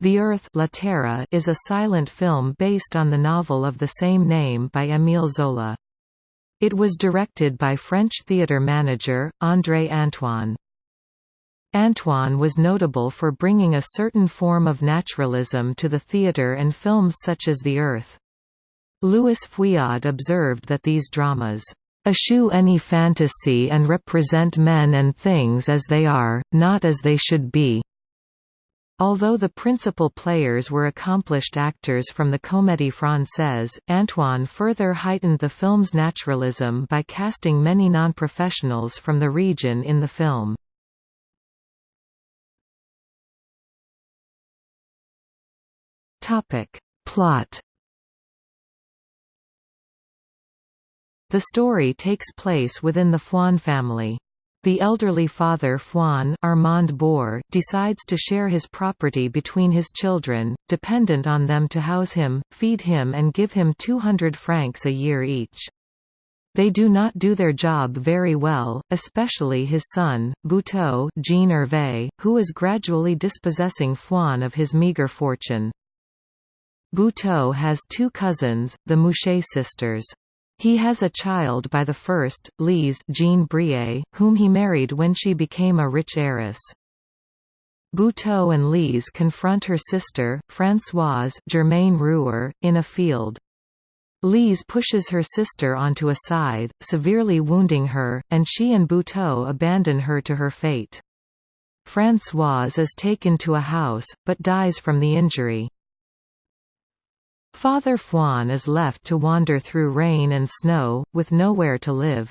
The Earth La Terre is a silent film based on the novel of the same name by Émile Zola. It was directed by French theatre manager, André Antoine. Antoine was notable for bringing a certain form of naturalism to the theatre and films such as The Earth. Louis Feuillade observed that these dramas eschew any fantasy and represent men and things as they are, not as they should be. Although the principal players were accomplished actors from the Comédie Française, Antoine further heightened the film's naturalism by casting many non-professionals from the region in the film. Plot The story takes place within the Fouan family. The elderly father Fouan Armand Bour decides to share his property between his children, dependent on them to house him, feed him and give him 200 francs a year each. They do not do their job very well, especially his son, Buteau Jean Hervé, who is gradually dispossessing Fouan of his meagre fortune. Buteau has two cousins, the Mouchet sisters. He has a child by the first, Lise Jeanne Briey, whom he married when she became a rich heiress. Buteau and Lise confront her sister, Françoise Germaine Rouer, in a field. Lise pushes her sister onto a scythe, severely wounding her, and she and Buteau abandon her to her fate. Françoise is taken to a house, but dies from the injury. Father Fouan is left to wander through rain and snow, with nowhere to live.